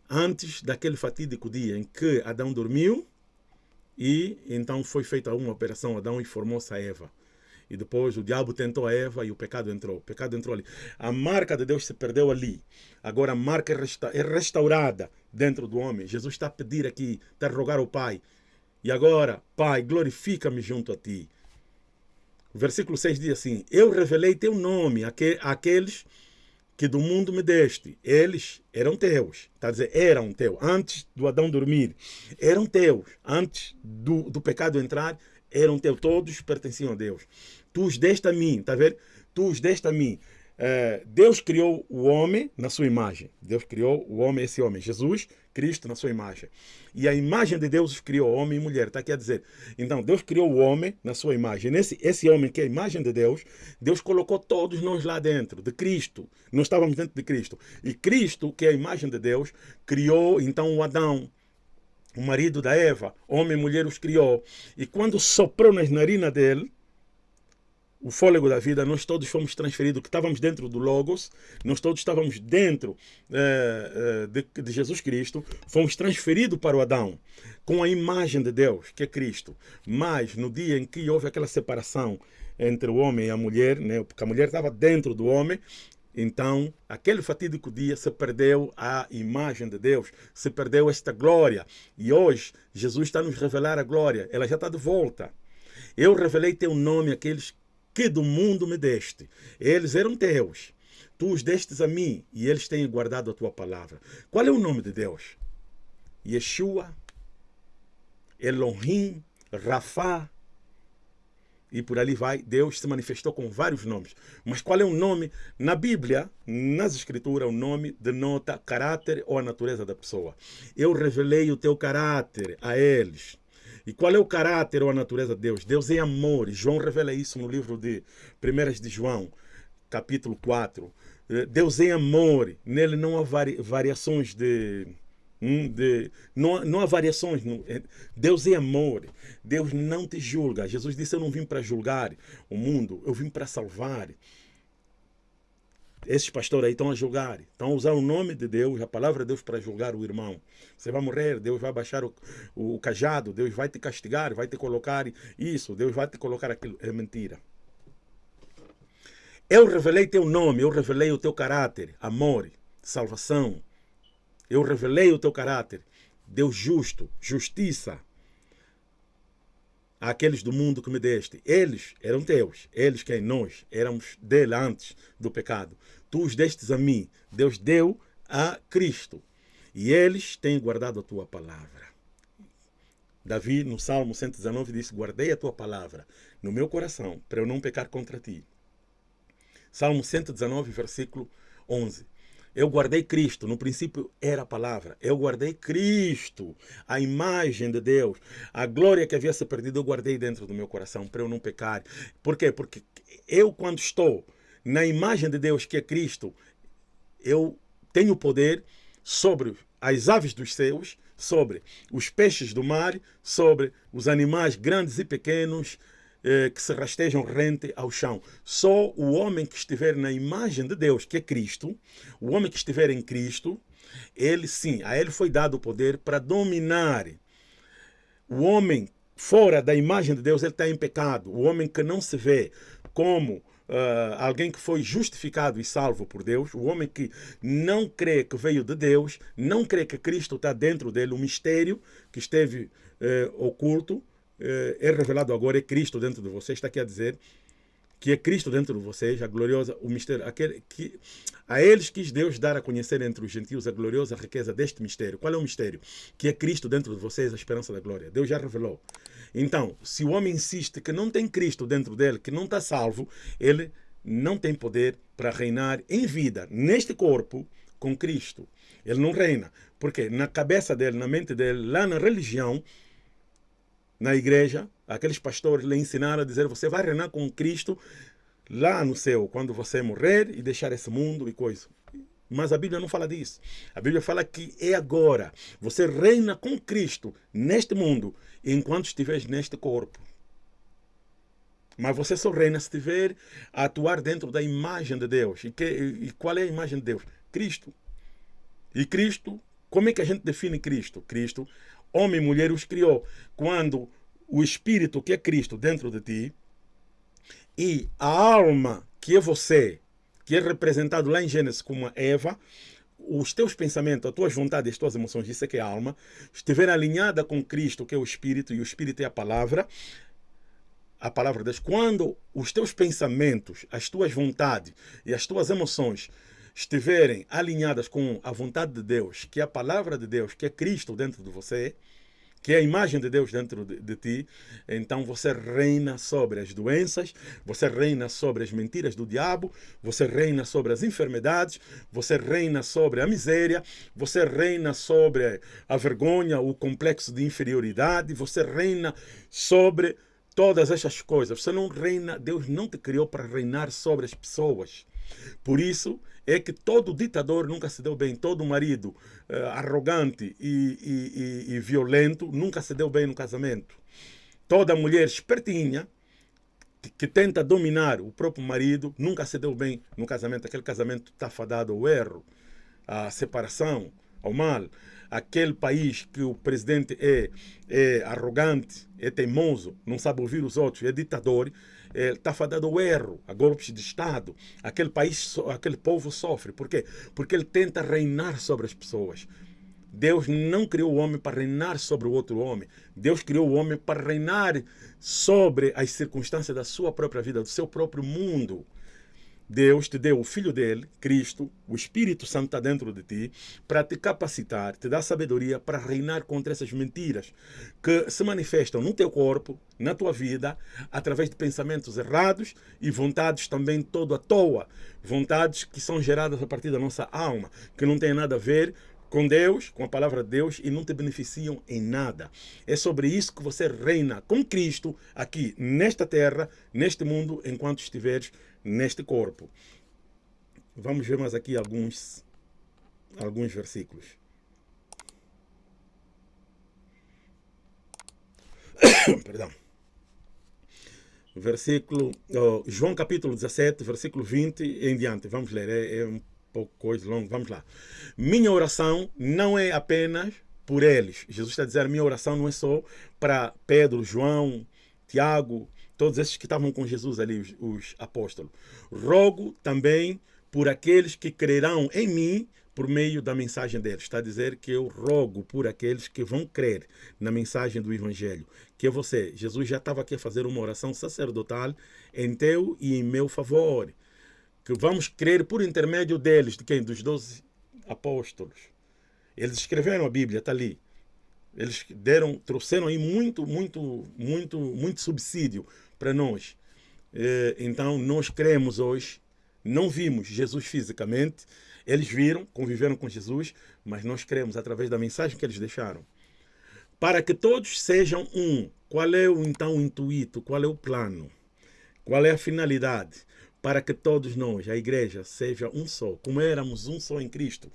antes daquele fatídico dia em que Adão dormiu e então foi feita uma operação, Adão e formou-se a Eva. E depois o diabo tentou a Eva e o pecado entrou. O pecado entrou ali. A marca de Deus se perdeu ali. Agora a marca é, é restaurada dentro do homem. Jesus está a pedir aqui, está a rogar ao Pai. E agora, Pai, glorifica-me junto a ti. O versículo 6 diz assim: Eu revelei teu nome àqueles que do mundo me deste. Eles eram teus. Está a dizer, eram teus. Antes do Adão dormir, eram teus. Antes do, do pecado entrar, eram teus. Todos pertenciam a Deus. Tu os deste a mim. Está a ver? Tu os deste a mim. É, Deus criou o homem na sua imagem. Deus criou o homem, esse homem, Jesus Cristo, na sua imagem. E a imagem de Deus criou homem e mulher. Está aqui a dizer. Então, Deus criou o homem na sua imagem. Nesse, esse homem, que é a imagem de Deus, Deus colocou todos nós lá dentro, de Cristo. Nós estávamos dentro de Cristo. E Cristo, que é a imagem de Deus, criou então o Adão. O marido da Eva, homem e mulher os criou. E quando soprou nas narinas dele, o fôlego da vida, nós todos fomos transferidos, que estávamos dentro do Logos, nós todos estávamos dentro eh, eh, de, de, Jesus Cristo, fomos transferidos para o Adão, com a imagem de Deus, que é Cristo. Mas no dia em que houve aquela separação entre o homem e a mulher, né, porque a mulher estava dentro do homem, então, aquele fatídico dia se perdeu a imagem de Deus, se perdeu esta glória. E hoje, Jesus está nos revelar a glória, ela já está de volta. Eu revelei teu nome àqueles que do mundo me deste. Eles eram teus. Tu os destes a mim e eles têm guardado a tua palavra. Qual é o nome de Deus? Yeshua, Elohim, Rafa. E por ali vai, Deus se manifestou com vários nomes. Mas qual é o nome? Na Bíblia, nas Escrituras, o nome denota caráter ou a natureza da pessoa. Eu revelei o teu caráter a eles. E qual é o caráter ou a natureza de Deus? Deus é amor. João revela isso no livro de 1 de João, capítulo 4. Eh, Deus é amor. Nele não há vari, variações de, hum, de, não, não há variações. Eh, Deus é amor. Deus não te julga. Jesus disse: Eu não vim para julgar o mundo, eu vim para salvar. Esses pastores aí estão a julgar, estão a usar o nome de Deus, a palavra de Deus para julgar o irmão. Você vai morrer, Deus vai baixar o, o, o cajado, Deus vai te castigar, vai te colocar isso, Deus vai te colocar aquilo. É mentira. Eu revelei teu nome, eu revelei o teu caráter, amor, salvação. Eu revelei o teu caráter, Deus justo, justiça àqueles do mundo que me deste. Eles eram teus, eles quem nós éramos dele antes do pecado. Tu os destes a mim. Deus deu a Cristo. E eles têm guardado a tua palavra. Davi, no Salmo 119, disse: Guardei a tua palavra no meu coração, para eu não pecar contra ti. Salmo 119, versículo 11. Eu guardei Cristo, no princípio era a palavra. Eu guardei Cristo, a imagem de Deus, a glória que havia se perdido, eu guardei dentro do meu coração para eu não pecar. Por quê? Porque eu, quando estou na imagem de Deus, que é Cristo, eu tenho poder sobre as aves dos céus, sobre os peixes do mar, sobre os animais grandes e pequenos, que se rastejam rente ao chão. Só o homem que estiver na imagem de Deus, que é Cristo, o homem que estiver em Cristo, ele sim, a ele foi dado o poder para dominar. O homem fora da imagem de Deus, ele está em pecado. O homem que não se vê como uh, alguém que foi justificado e salvo por Deus, o homem que não crê que veio de Deus, não crê que Cristo está dentro dele, o mistério que esteve uh, oculto, eh, é revelado agora, é Cristo dentro de vocês, está aqui a dizer que é Cristo dentro de vocês, a gloriosa, o mistério, aquele que a eles quis Deus dar a conhecer entre os gentios a gloriosa riqueza deste mistério. Qual é o mistério? Que é Cristo dentro de vocês, a esperança da glória. Deus já revelou. Então, se o homem insiste que não tem Cristo dentro dele, que não está salvo, ele não tem poder para reinar em vida, neste corpo, com Cristo. Ele não reina. Porque na cabeça dele, na mente dele, lá na religião, na igreja, aqueles pastores lhe ensinaram a dizer: você vai reinar com Cristo lá no céu, quando você morrer e deixar esse mundo e coisa. Mas a Bíblia não fala disso. A Bíblia fala que é agora. Você reina com Cristo neste mundo, enquanto estiveres neste corpo. Mas você só reina se estiver a atuar dentro da imagem de Deus. E, que, e qual é a imagem de Deus? Cristo. E Cristo, como é que a gente define Cristo? Cristo homem e mulher os criou. Quando o Espírito, que é Cristo, dentro de ti, e a alma, que é você, que é representado lá em Gênesis como Eva, os teus pensamentos, as tuas vontades, as tuas emoções, isso é que é a alma, estiverem alinhada com Cristo, que é o Espírito, e o Espírito é a palavra, a palavra de Deus, quando os teus pensamentos, as tuas vontades e as tuas emoções estiverem alinhadas com a vontade de Deus, que é a palavra de Deus, que é Cristo dentro de você, que é a imagem de Deus dentro de, de, ti, então você reina sobre as doenças, você reina sobre as mentiras do diabo, você reina sobre as enfermidades, você reina sobre a miséria, você reina sobre a vergonha, o complexo de inferioridade, você reina sobre todas essas coisas. Você não reina, Deus não te criou para reinar sobre as pessoas. Por isso, é que todo ditador nunca se deu bem, todo marido uh, arrogante e, e, e, e, violento nunca se deu bem no casamento. Toda mulher espertinha que, tenta dominar o próprio marido nunca se deu bem no casamento. Aquele casamento está fadado ao erro, à separação, ao mal. Aquele país que o presidente é, é arrogante, é teimoso, não sabe ouvir os outros, é ditador, está fadado ao erro, a golpes de Estado. Aquele país, aquele povo sofre. Por quê? Porque ele tenta reinar sobre as pessoas. Deus não criou o homem para reinar sobre o outro homem. Deus criou o homem para reinar sobre as circunstâncias da sua própria vida, do seu próprio mundo. Deus te deu o Filho dele, Cristo, o Espírito Santo está dentro de ti, para te capacitar, te dar sabedoria para reinar contra essas mentiras que se manifestam no teu corpo, na tua vida, através de pensamentos errados e vontades também todo à toa. Vontades que são geradas a partir da nossa alma, que não têm nada a ver com Deus, com a palavra de Deus e não te beneficiam em nada. É sobre isso que você reina com Cristo aqui nesta terra, neste mundo, enquanto estiveres neste corpo. Vamos ver mais aqui alguns, alguns versículos. Perdão. Versículo, oh, João capítulo 17, versículo 20 em diante. Vamos ler, é, é um pouco coisa longa. Vamos lá. Minha oração não é apenas por eles. Jesus está dizendo, minha oração não é só para Pedro, João, Tiago, todos esses que estavam com Jesus ali, os, os apóstolos. Rogo também por aqueles que crerão em mim por meio da mensagem deles. Está a dizer que eu rogo por aqueles que vão crer na mensagem do Evangelho. Que é você. Jesus já estava aqui a fazer uma oração sacerdotal em teu e em meu favor. Que vamos crer por intermédio deles, de quem? Dos doze apóstolos. Eles escreveram a Bíblia, está ali. Eles deram, trouxeram aí muito, muito, muito, muito subsídio para nós. Eh, então, nós cremos hoje, não vimos Jesus fisicamente, eles viram, conviveram com Jesus, mas nós cremos através da mensagem que eles deixaram. Para que todos sejam um. Qual é o então o intuito? Qual é o plano? Qual é a finalidade? Para que todos nós, a igreja, seja um só, como éramos um só em Cristo.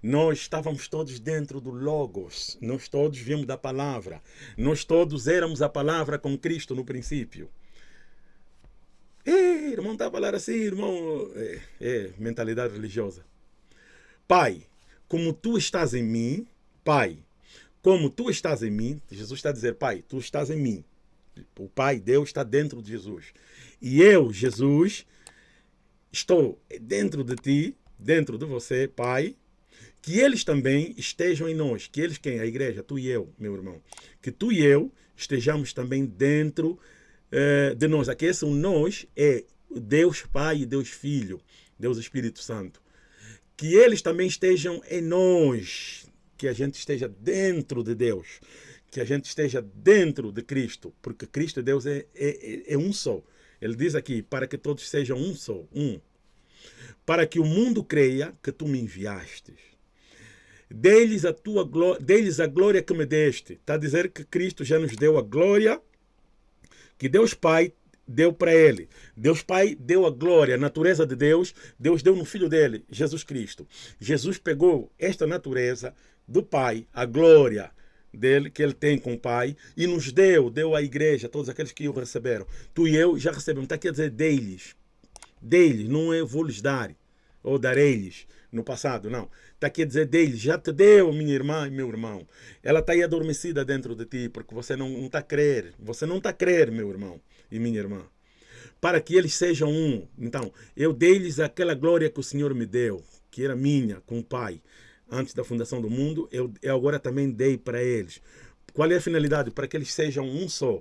Nós estávamos todos dentro do Logos, nós todos vimos da palavra, nós todos éramos a palavra com Cristo no princípio. Ei, irmão, está a falar assim, irmão. É, é, mentalidade religiosa. Pai, como tu estás em mim, Pai, como tu estás em mim, Jesus está a dizer, Pai, tu estás em mim. O Pai, Deus, está dentro de Jesus. E eu, Jesus, estou dentro de ti, dentro de você, Pai, que eles também estejam em nós. Que eles quem? A igreja, tu e eu, meu irmão. Que tu e eu estejamos também dentro eh, de nós. Aqui esse nós é Deus Pai e Deus Filho, Deus Espírito Santo. Que eles também estejam em nós, que a gente esteja dentro de Deus, que a gente esteja dentro de Cristo, porque Cristo e Deus é, é, é um só. Ele diz aqui, para que todos sejam um só, um. Para que o mundo creia que tu me enviastes. Dê-lhes a tua dê-lhes a glória que me deste. Está a dizer que Cristo já nos deu a glória que Deus Pai deu para ele. Deus Pai deu a glória, a natureza de Deus, Deus deu no Filho dele, Jesus Cristo. Jesus pegou esta natureza do Pai, a glória dele que ele tem com o Pai e nos deu, deu à igreja, todos aqueles que o receberam. Tu e eu já recebemos. Está aqui a dizer deles. Deles, não é vou lhes dar ou darei-lhes no passado, não. Está aqui a dizer deles, já te deu, minha irmã e meu irmão. Ela está aí adormecida dentro de ti, porque você não está a crer. Você não está a crer, meu irmão e minha irmã. Para que eles sejam um. Então, eu dei-lhes aquela glória que o Senhor me deu, que era minha com o Pai antes da fundação do mundo, eu, eu agora também dei para eles. Qual é a finalidade? Para que eles sejam um só.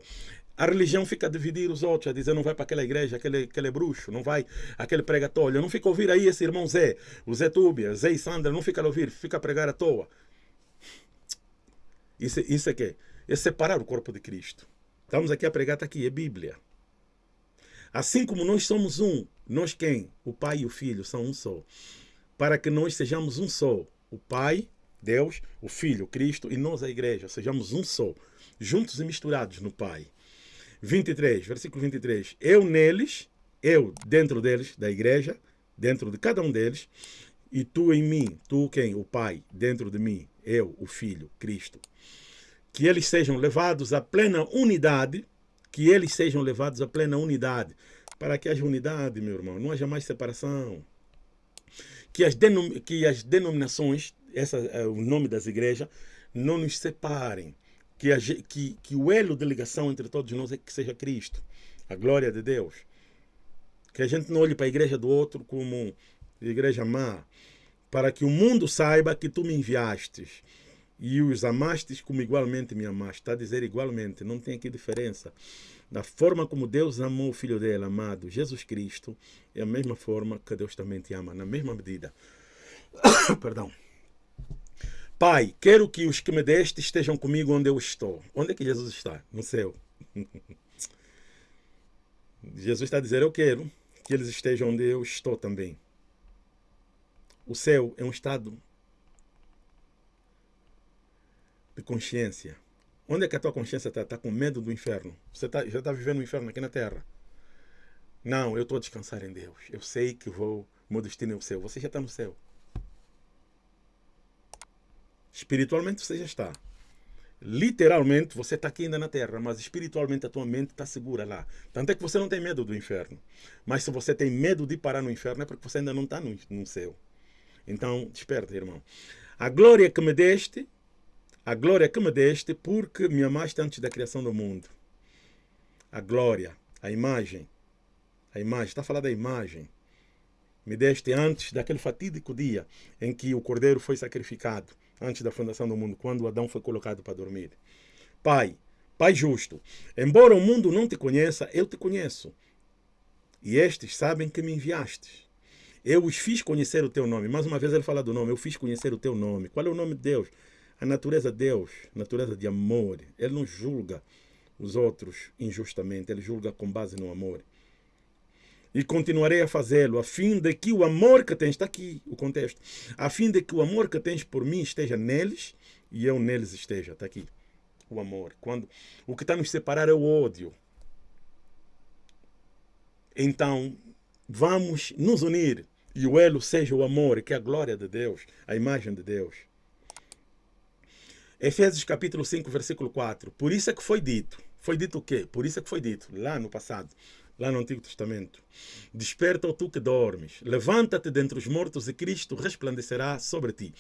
A religião fica a dividir os outros, a dizer não vai para aquela igreja, aquele, aquele bruxo, não vai aquele pregatório. Não fica a ouvir aí esse irmão Zé, o Zé Túbia, Zé e Sandra, não fica a ouvir, fica a pregar à toa. Isso, isso é que é separar o corpo de Cristo. Estamos aqui a pregar, está aqui, é Bíblia. Assim como nós somos um, nós quem? O Pai e o Filho são um só. Para que nós sejamos um só. O Pai, Deus, o Filho, Cristo e nós, a igreja, sejamos um só. Juntos e misturados no Pai. 23, versículo 23. Eu neles, eu dentro deles, da igreja, dentro de cada um deles, e tu em mim, tu quem? O Pai, dentro de mim, eu, o Filho, Cristo. Que eles sejam levados à plena unidade, que eles sejam levados à plena unidade, para que haja unidade, meu irmão, não haja mais separação. Que as, denom que as denominações, essa é o nome das igrejas, não nos separem que, a, que, que o elo de ligação entre todos nós é que seja Cristo, a glória de Deus. Que a gente não olhe para a igreja do outro como igreja má, para que o mundo saiba que tu me enviastes e os amastes como igualmente me amaste. Está a dizer igualmente, não tem aqui diferença. Da forma como Deus amou o Filho dele, amado Jesus Cristo, é a mesma forma que Deus também te ama, na mesma medida. Perdão. Pai, quero que os que me deste estejam comigo onde eu estou. Onde é que Jesus está? No céu. Jesus está a dizer, eu quero que eles estejam onde eu estou também. O céu é um estado de consciência. Onde é que a tua consciência está? Está com medo do inferno. Você tá, já está vivendo o inferno aqui na terra. Não, eu estou a descansar em Deus. Eu sei que vou, meu destino é o céu. Você já está no céu. Espiritualmente você já está. Literalmente você está aqui ainda na terra, mas espiritualmente a tua mente está segura lá. Tanto é que você não tem medo do inferno. Mas se você tem medo de parar no inferno é porque você ainda não está no, no céu. Então, desperta, irmão. A glória que me deste, a glória que me deste, porque me amaste antes da criação do mundo. A glória, a imagem. A imagem, está a falar da imagem. Me deste antes daquele fatídico dia em que o cordeiro foi sacrificado antes da fundação do mundo, quando Adão foi colocado para dormir. Pai, Pai justo, embora o mundo não te conheça, eu te conheço. E estes sabem que me enviaste. Eu os fiz conhecer o teu nome. Mais uma vez ele fala do nome. Eu fiz conhecer o teu nome. Qual é o nome de Deus? A natureza de Deus, natureza de amor. Ele não julga os outros injustamente. Ele julga com base no amor e continuarei a fazê-lo, a fim de que o amor que tens, está aqui o contexto, a fim de que o amor que tens por mim esteja neles e eu neles esteja, está aqui o amor. Quando o que está nos separar é o ódio. Então, vamos nos unir e o elo seja o amor, que é a glória de Deus, a imagem de Deus. Efésios capítulo 5, versículo 4. Por isso é que foi dito. Foi dito o quê? Por isso é que foi dito, lá no passado lá no Antigo Testamento. Desperta, ó tu que dormes, levanta-te dentre os mortos e Cristo resplandecerá sobre ti.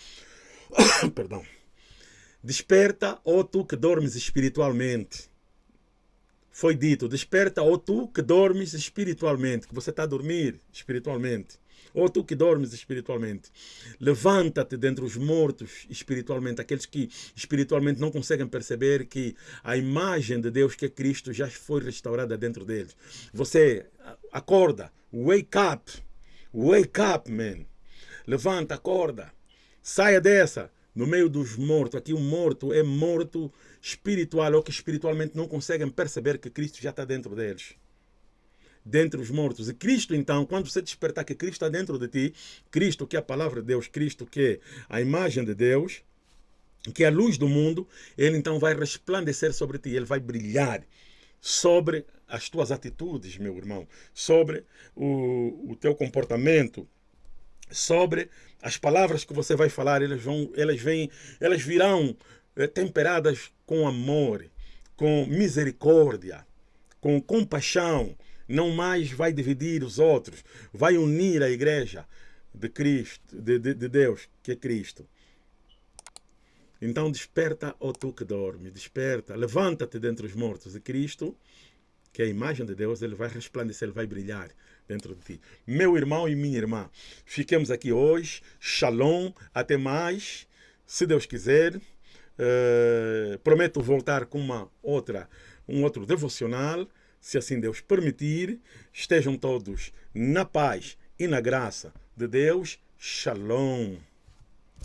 Perdão. Desperta, ó tu que dormes espiritualmente. Foi dito, desperta, ó tu que dormes espiritualmente, que você está a dormir espiritualmente. Ou tu que dormes espiritualmente, levanta-te dentre os mortos espiritualmente, aqueles que espiritualmente não conseguem perceber que a imagem de Deus, que é Cristo, já foi restaurada dentro deles. Você acorda, wake up, wake up, man. Levanta, acorda, saia dessa no meio dos mortos. Aqui o morto é morto espiritual, ou que espiritualmente não conseguem perceber que Cristo já está dentro deles dentre os mortos. E Cristo, então, quando você despertar que Cristo está dentro de ti, Cristo que é a palavra de Deus, Cristo que é a imagem de Deus, que é a luz do mundo, ele então vai resplandecer sobre ti, ele vai brilhar sobre as tuas atitudes, meu irmão, sobre o, o teu comportamento, sobre as palavras que você vai falar, elas vão, elas vêm, elas virão é, temperadas com amor, com misericórdia, com compaixão, não mais vai dividir os outros, vai unir a igreja de Cristo, de, de, de Deus, que é Cristo. Então desperta, ó tu que dorme, desperta, levanta-te dentre os mortos de Cristo que a imagem de Deus ele vai resplandecer, ele vai brilhar dentro de ti. Meu irmão e minha irmã, fiquemos aqui hoje. Shalom, até mais. Se Deus quiser, uh, prometo voltar com uma outra, um outro devocional, se assim Deus permitir. Estejam todos na paz e na graça de Deus. Shalom.